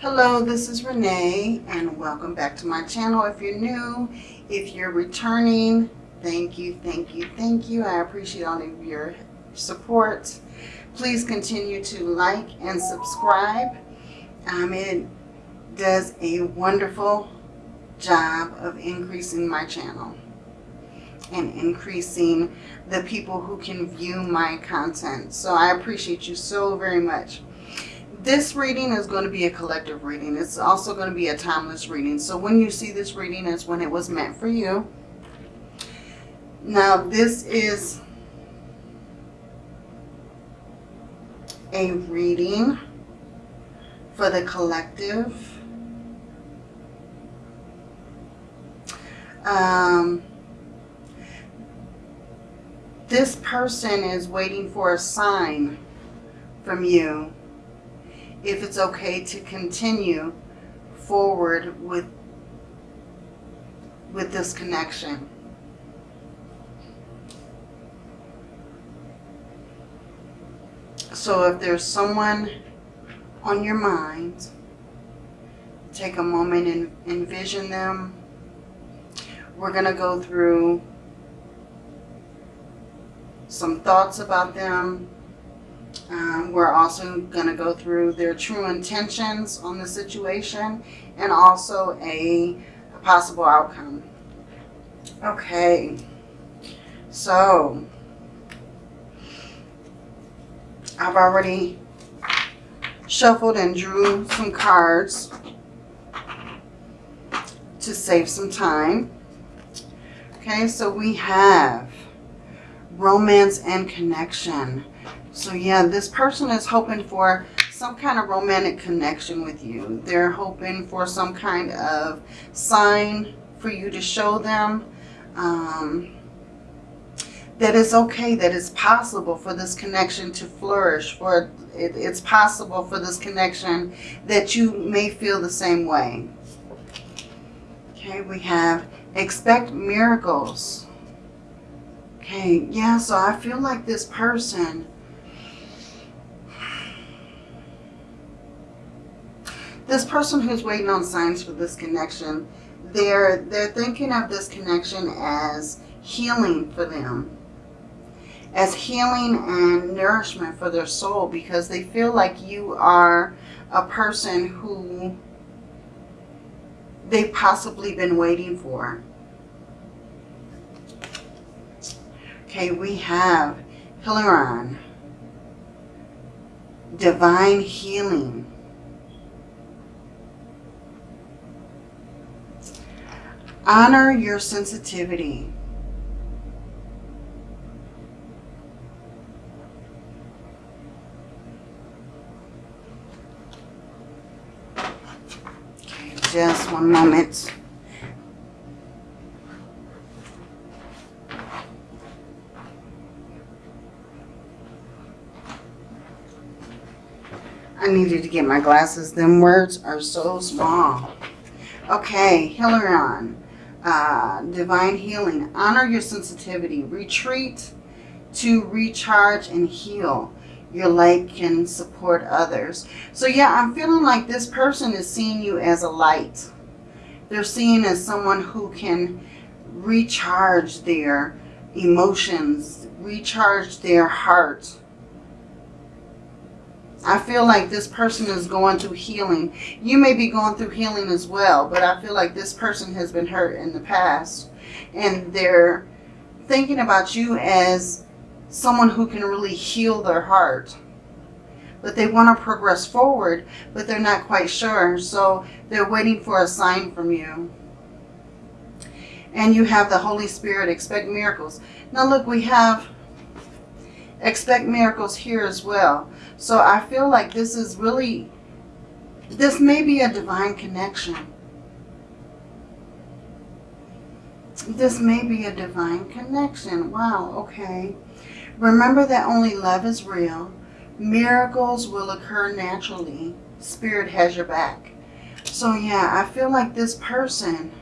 Hello, this is Renee and welcome back to my channel. If you're new, if you're returning, thank you, thank you, thank you. I appreciate all of your support. Please continue to like and subscribe. Um, it does a wonderful job of increasing my channel and increasing the people who can view my content. So I appreciate you so very much. This reading is going to be a collective reading. It's also going to be a timeless reading. So when you see this reading is when it was meant for you. Now this is a reading for the collective. Um, this person is waiting for a sign from you if it's okay to continue forward with with this connection. So if there's someone on your mind, take a moment and envision them. We're going to go through some thoughts about them. Um, we're also going to go through their true intentions on the situation and also a, a possible outcome. Okay, so I've already shuffled and drew some cards to save some time. Okay, so we have romance and connection. So yeah, this person is hoping for some kind of romantic connection with you. They're hoping for some kind of sign for you to show them um, that it's okay, that it's possible for this connection to flourish, for it, it's possible for this connection that you may feel the same way. Okay, we have expect miracles. Okay, yeah, so I feel like this person this person who's waiting on signs for this connection, they're they're thinking of this connection as healing for them. As healing and nourishment for their soul because they feel like you are a person who they've possibly been waiting for. Okay, we have Hilarion, divine healing. Honor your sensitivity. Just one moment. I needed to get my glasses. Them words are so small. Okay, Hilarion. Uh, divine healing. Honor your sensitivity. Retreat to recharge and heal. Your light can support others. So yeah, I'm feeling like this person is seeing you as a light. They're seeing as someone who can recharge their emotions, recharge their heart, I feel like this person is going through healing. You may be going through healing as well, but I feel like this person has been hurt in the past. And they're thinking about you as someone who can really heal their heart. But they want to progress forward, but they're not quite sure. So they're waiting for a sign from you. And you have the Holy Spirit, expect miracles. Now look, we have expect miracles here as well. So I feel like this is really, this may be a divine connection. This may be a divine connection. Wow, okay. Remember that only love is real. Miracles will occur naturally. Spirit has your back. So yeah, I feel like this person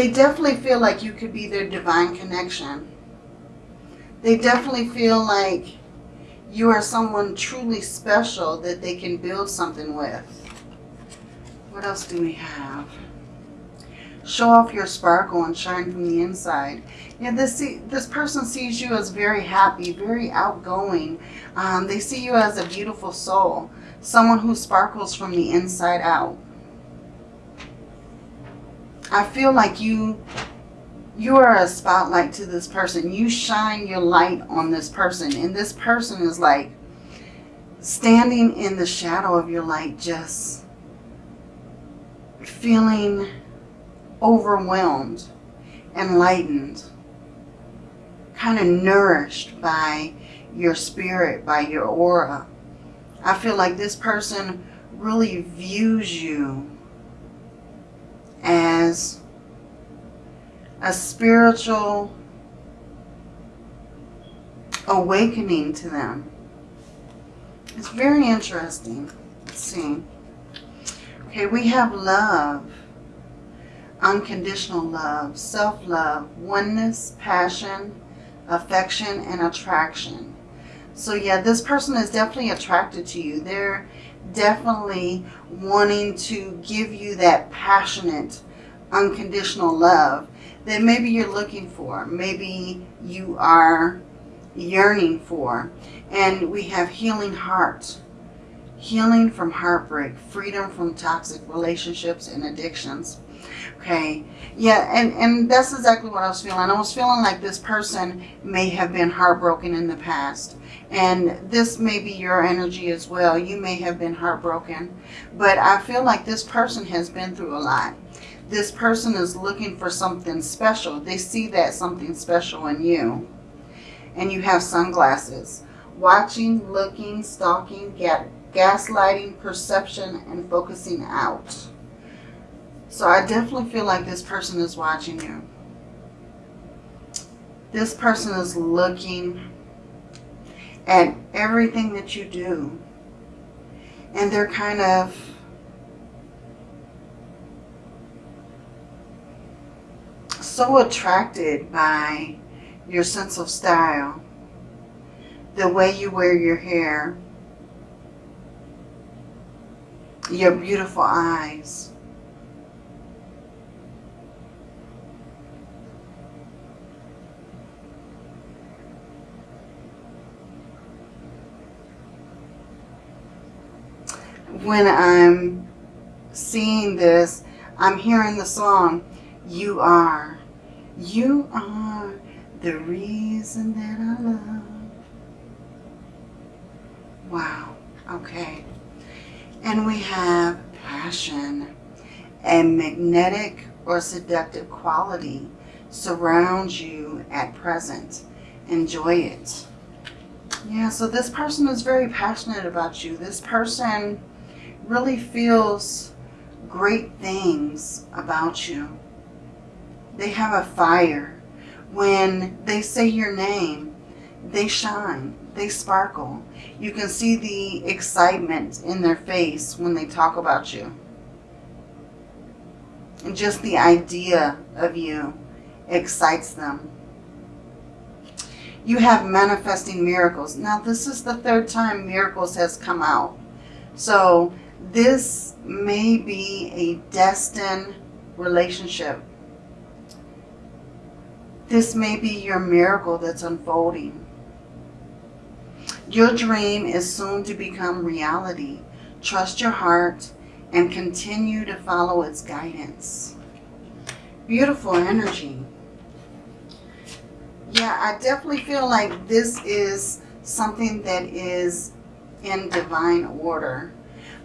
they definitely feel like you could be their divine connection. They definitely feel like you are someone truly special that they can build something with. What else do we have? Show off your sparkle and shine from the inside. Yeah, this this person sees you as very happy, very outgoing. Um, they see you as a beautiful soul, someone who sparkles from the inside out. I feel like you you are a spotlight to this person. You shine your light on this person. And this person is like standing in the shadow of your light, just feeling overwhelmed, enlightened, kind of nourished by your spirit, by your aura. I feel like this person really views you as a spiritual awakening to them. It's very interesting. Let's see. Okay, we have love, unconditional love, self-love, oneness, passion, affection, and attraction. So yeah, this person is definitely attracted to you. They're definitely wanting to give you that passionate, unconditional love that maybe you're looking for. Maybe you are yearning for. And we have healing heart. Healing from heartbreak. Freedom from toxic relationships and addictions. Okay. Yeah, and, and that's exactly what I was feeling. I was feeling like this person may have been heartbroken in the past. And this may be your energy as well. You may have been heartbroken. But I feel like this person has been through a lot this person is looking for something special. They see that something special in you. And you have sunglasses. Watching, looking, stalking, gaslighting, perception, and focusing out. So I definitely feel like this person is watching you. This person is looking at everything that you do. And they're kind of so attracted by your sense of style, the way you wear your hair, your beautiful eyes. When I'm seeing this, I'm hearing the song, You Are. You are the reason that I love. Wow. Okay. And we have passion and magnetic or seductive quality surrounds you at present. Enjoy it. Yeah, so this person is very passionate about you. This person really feels great things about you. They have a fire. When they say your name, they shine. They sparkle. You can see the excitement in their face when they talk about you. And just the idea of you excites them. You have manifesting miracles. Now, this is the third time miracles has come out. So, this may be a destined relationship this may be your miracle that's unfolding. Your dream is soon to become reality. Trust your heart and continue to follow its guidance. Beautiful energy. Yeah, I definitely feel like this is something that is in divine order.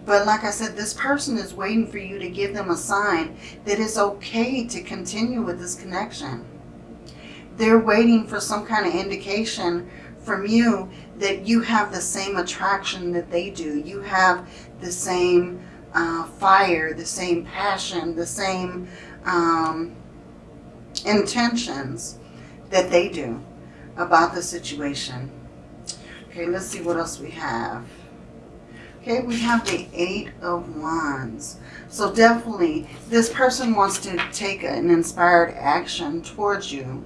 But like I said, this person is waiting for you to give them a sign that it's okay to continue with this connection they're waiting for some kind of indication from you that you have the same attraction that they do. You have the same uh, fire, the same passion, the same um, intentions that they do about the situation. Okay, let's see what else we have. Okay, we have the Eight of Wands. So definitely, this person wants to take an inspired action towards you.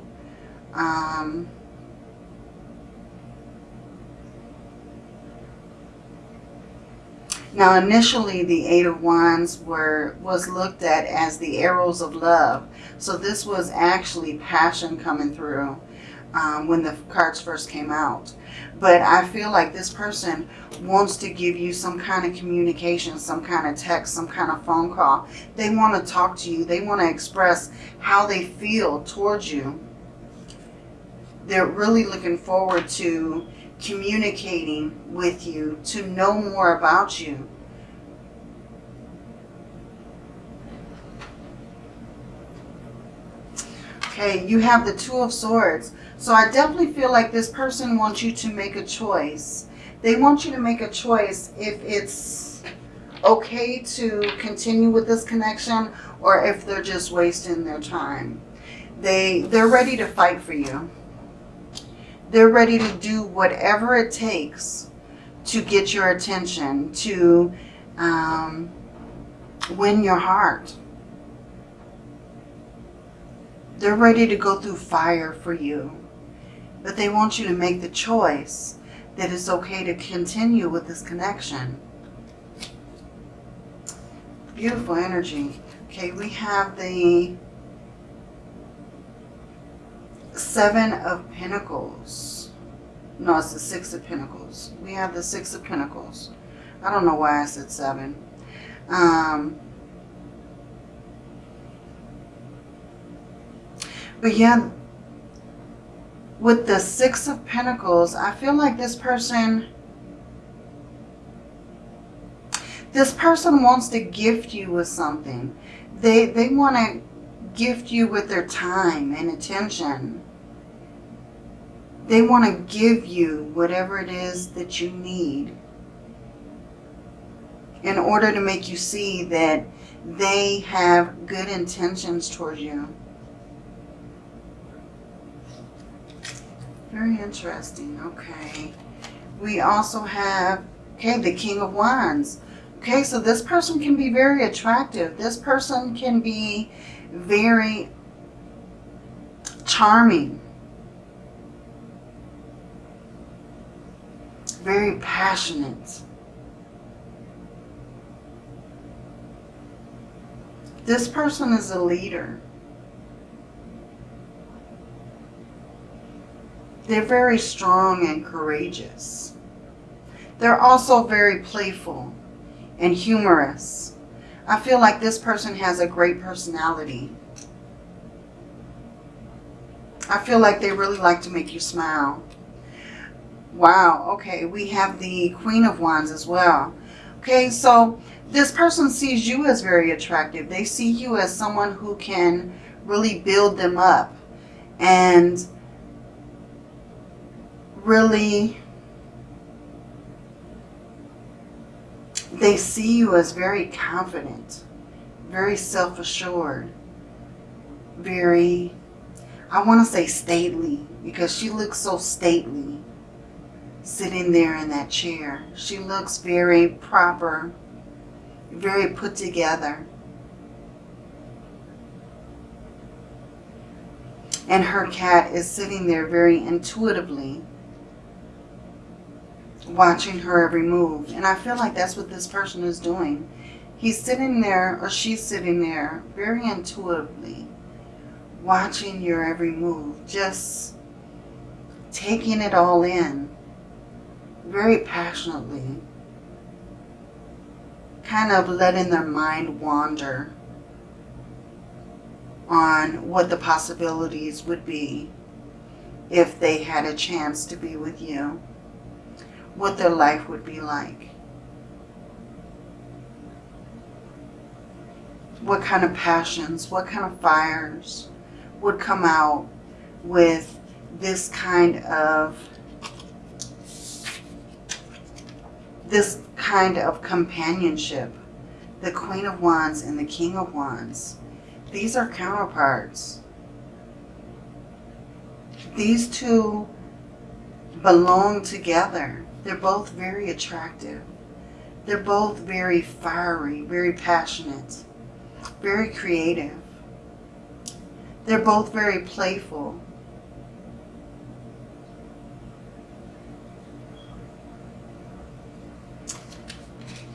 Um, now, initially, the Eight of Wands were was looked at as the arrows of love. So this was actually passion coming through um, when the cards first came out. But I feel like this person wants to give you some kind of communication, some kind of text, some kind of phone call. They want to talk to you. They want to express how they feel towards you. They're really looking forward to communicating with you, to know more about you. Okay, you have the Two of Swords. So I definitely feel like this person wants you to make a choice. They want you to make a choice if it's okay to continue with this connection or if they're just wasting their time. They, they're ready to fight for you. They're ready to do whatever it takes to get your attention, to um, win your heart. They're ready to go through fire for you. But they want you to make the choice that it's okay to continue with this connection. Beautiful energy. Okay, we have the Seven of Pentacles. No, it's the Six of Pentacles. We have the Six of Pentacles. I don't know why I said seven. Um, but yeah, with the Six of Pentacles, I feel like this person, this person wants to gift you with something. They, they want to gift you with their time and attention. They want to give you whatever it is that you need in order to make you see that they have good intentions towards you. Very interesting. Okay. We also have, okay, the King of Wands. Okay, so this person can be very attractive. This person can be very charming. Very passionate. This person is a leader. They're very strong and courageous. They're also very playful and humorous. I feel like this person has a great personality. I feel like they really like to make you smile. Wow, okay, we have the Queen of Wands as well. Okay, so this person sees you as very attractive. They see you as someone who can really build them up and really, they see you as very confident, very self-assured, very, I want to say stately, because she looks so stately sitting there in that chair. She looks very proper, very put together. And her cat is sitting there very intuitively watching her every move. And I feel like that's what this person is doing. He's sitting there, or she's sitting there, very intuitively, watching your every move. Just taking it all in, very passionately. Kind of letting their mind wander on what the possibilities would be if they had a chance to be with you what their life would be like. What kind of passions, what kind of fires would come out with this kind of this kind of companionship. The Queen of Wands and the King of Wands. These are counterparts. These two belong together. They're both very attractive. They're both very fiery, very passionate, very creative. They're both very playful.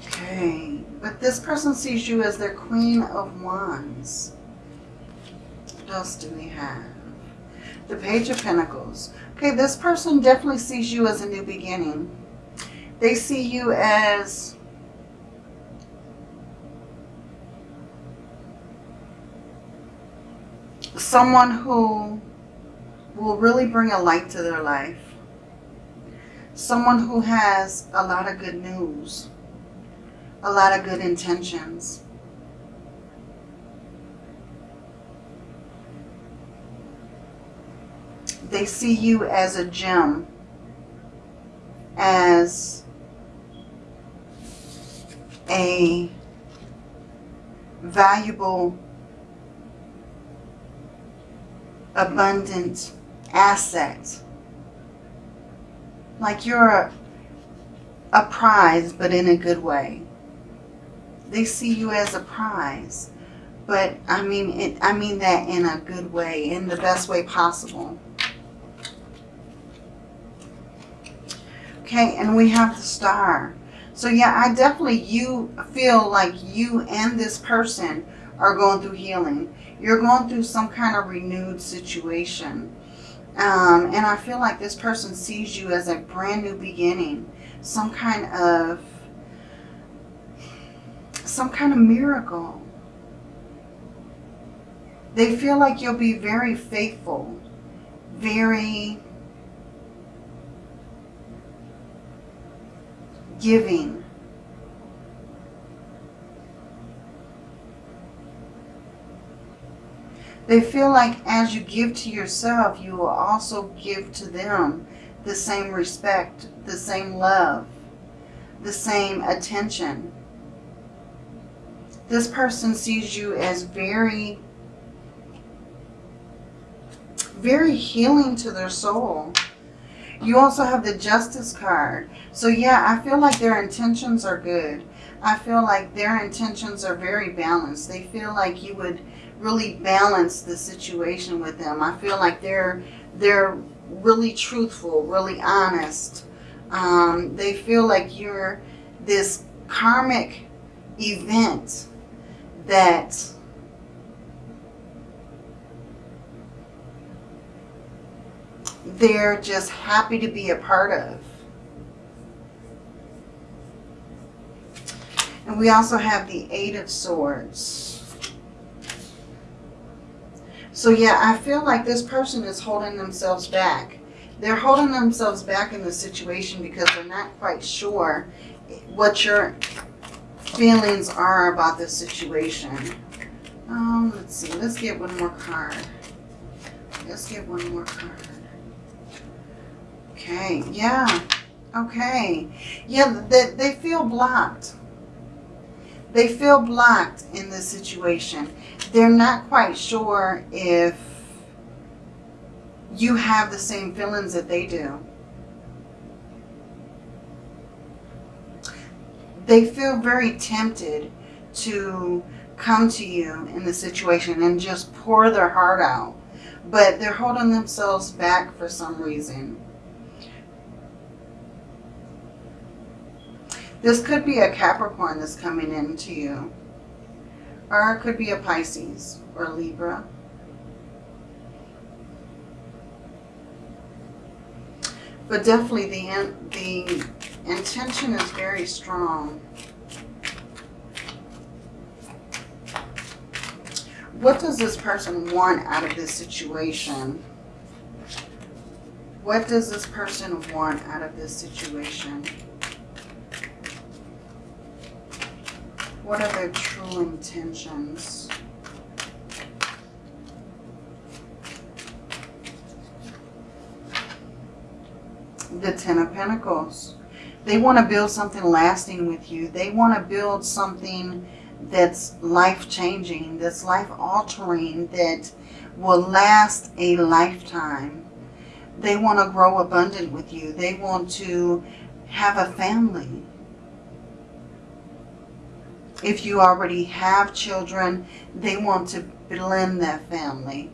Okay, but This person sees you as their Queen of Wands. What else do we have? The Page of Pentacles. Okay, this person definitely sees you as a new beginning. They see you as someone who will really bring a light to their life. Someone who has a lot of good news, a lot of good intentions. They see you as a gem, as a valuable, abundant asset. Like you're a, a prize, but in a good way. They see you as a prize. But I mean it I mean that in a good way, in the best way possible. Okay, and we have the star. So yeah, I definitely you feel like you and this person are going through healing. You're going through some kind of renewed situation. Um, and I feel like this person sees you as a brand new beginning. Some kind of, some kind of miracle. They feel like you'll be very faithful, very giving. They feel like as you give to yourself, you will also give to them the same respect, the same love, the same attention. This person sees you as very, very healing to their soul. You also have the Justice card. So yeah, I feel like their intentions are good. I feel like their intentions are very balanced. They feel like you would really balance the situation with them. I feel like they're they're really truthful, really honest. Um, they feel like you're this karmic event that they're just happy to be a part of. And we also have the Eight of Swords. So yeah, I feel like this person is holding themselves back. They're holding themselves back in the situation because they're not quite sure what your feelings are about the situation. Um, let's see. Let's get one more card. Let's get one more card. Okay. Yeah. Okay. Yeah, they, they feel blocked. They feel blocked in this situation they're not quite sure if you have the same feelings that they do. They feel very tempted to come to you in the situation and just pour their heart out. But they're holding themselves back for some reason. This could be a Capricorn that's coming into you. Or it could be a Pisces or Libra. But definitely the, the intention is very strong. What does this person want out of this situation? What does this person want out of this situation? What are their true intentions? The Ten of Pentacles. They want to build something lasting with you. They want to build something that's life-changing, that's life-altering, that will last a lifetime. They want to grow abundant with you. They want to have a family. If you already have children, they want to blend that family.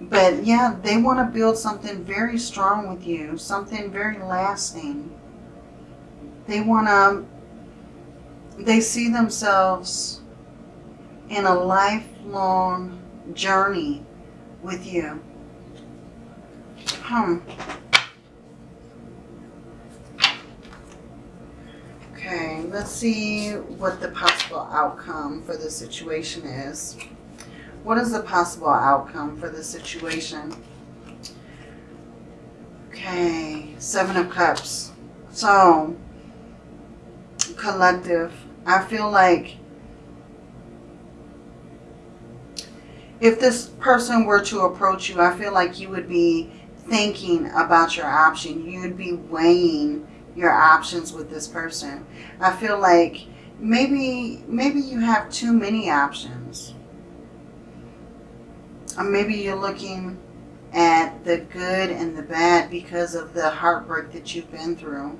But yeah, they want to build something very strong with you, something very lasting. They want to they see themselves in a lifelong journey with you. Hmm. Okay, let's see what the possible outcome for the situation is. What is the possible outcome for the situation? Okay, Seven of Cups. So, collective. I feel like if this person were to approach you, I feel like you would be thinking about your option. You'd be weighing your options with this person. I feel like maybe maybe you have too many options. Or maybe you're looking at the good and the bad because of the heartbreak that you've been through.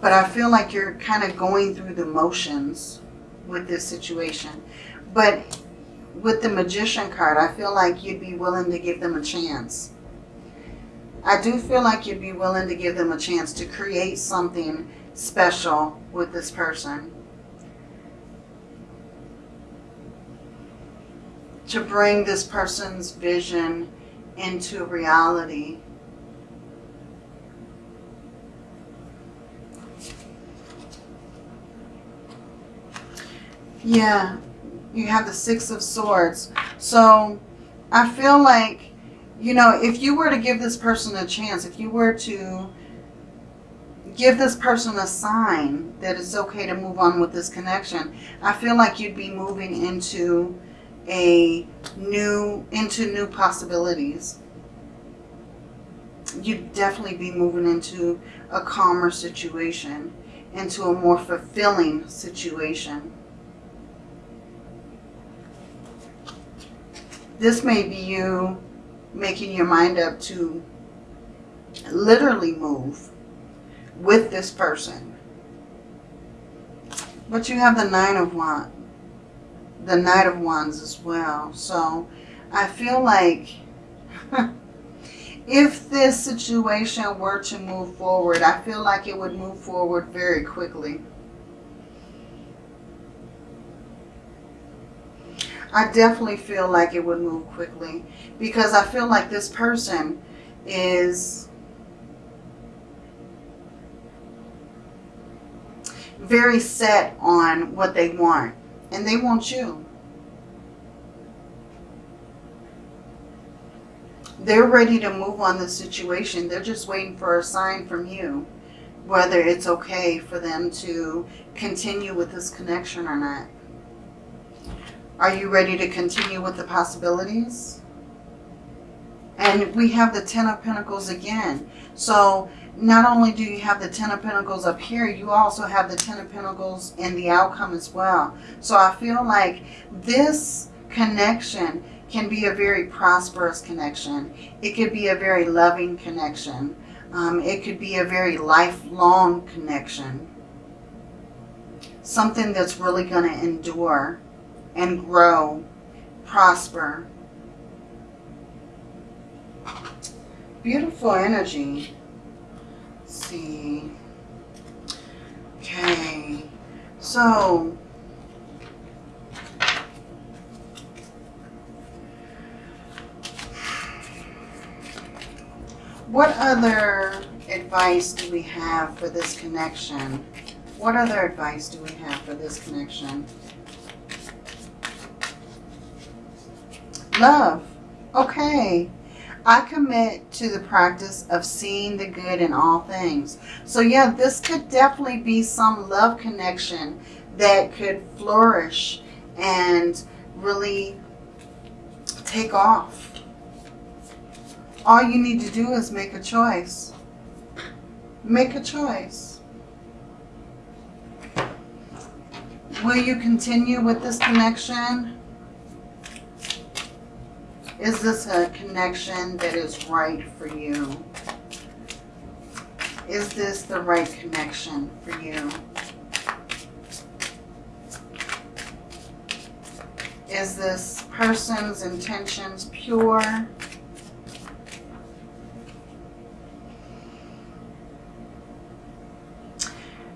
But I feel like you're kind of going through the motions with this situation. But with the Magician card, I feel like you'd be willing to give them a chance. I do feel like you'd be willing to give them a chance to create something special with this person. To bring this person's vision into reality. Yeah, you have the Six of Swords. So I feel like you know, if you were to give this person a chance, if you were to give this person a sign that it's okay to move on with this connection, I feel like you'd be moving into a new, into new possibilities. You'd definitely be moving into a calmer situation, into a more fulfilling situation. This may be you making your mind up to literally move with this person. But you have the Nine of Wands, the Knight of Wands as well. So I feel like if this situation were to move forward, I feel like it would move forward very quickly. I definitely feel like it would move quickly because I feel like this person is very set on what they want and they want you. They're ready to move on the situation. They're just waiting for a sign from you whether it's okay for them to continue with this connection or not. Are you ready to continue with the possibilities? And we have the Ten of Pentacles again. So not only do you have the Ten of Pentacles up here, you also have the Ten of Pentacles in the outcome as well. So I feel like this connection can be a very prosperous connection. It could be a very loving connection. Um, it could be a very lifelong connection. Something that's really going to endure and grow, prosper. Beautiful energy. Let's see. Okay. So, what other advice do we have for this connection? What other advice do we have for this connection? Love. Okay. I commit to the practice of seeing the good in all things. So yeah, this could definitely be some love connection that could flourish and really take off. All you need to do is make a choice. Make a choice. Will you continue with this connection? Is this a connection that is right for you? Is this the right connection for you? Is this person's intentions pure?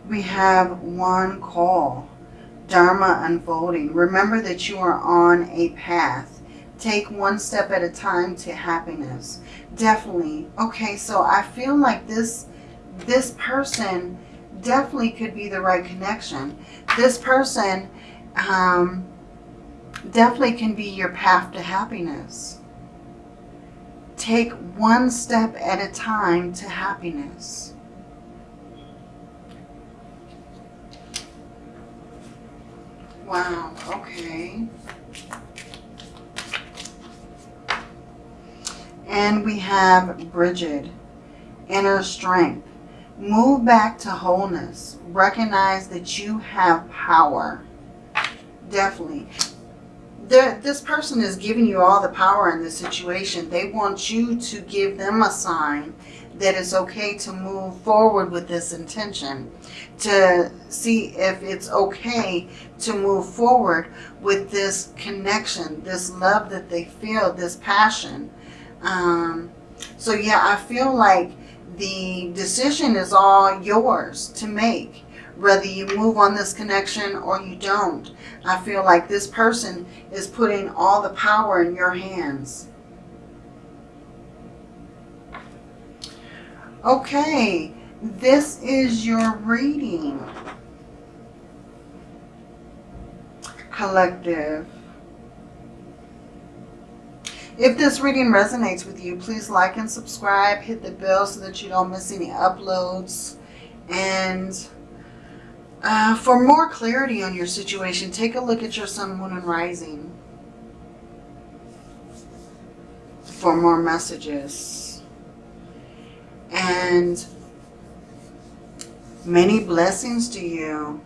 We have one call. Dharma unfolding. Remember that you are on a path. Take one step at a time to happiness. Definitely. Okay, so I feel like this this person definitely could be the right connection. This person um, definitely can be your path to happiness. Take one step at a time to happiness. Wow, okay. And we have Bridget, inner strength. Move back to wholeness. Recognize that you have power. Definitely. The, this person is giving you all the power in this situation. They want you to give them a sign that it's okay to move forward with this intention. To see if it's okay to move forward with this connection, this love that they feel, this passion. Um, so yeah, I feel like the decision is all yours to make. Whether you move on this connection or you don't. I feel like this person is putting all the power in your hands. Okay, this is your reading. Collective. If this reading resonates with you, please like and subscribe. Hit the bell so that you don't miss any uploads. And uh, for more clarity on your situation, take a look at your sun, moon, and rising. For more messages. And many blessings to you.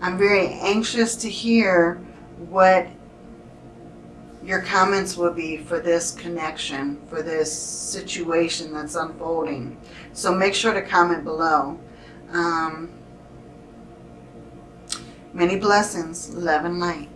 I'm very anxious to hear what your comments will be for this connection, for this situation that's unfolding. So make sure to comment below. Um, many blessings, love and light.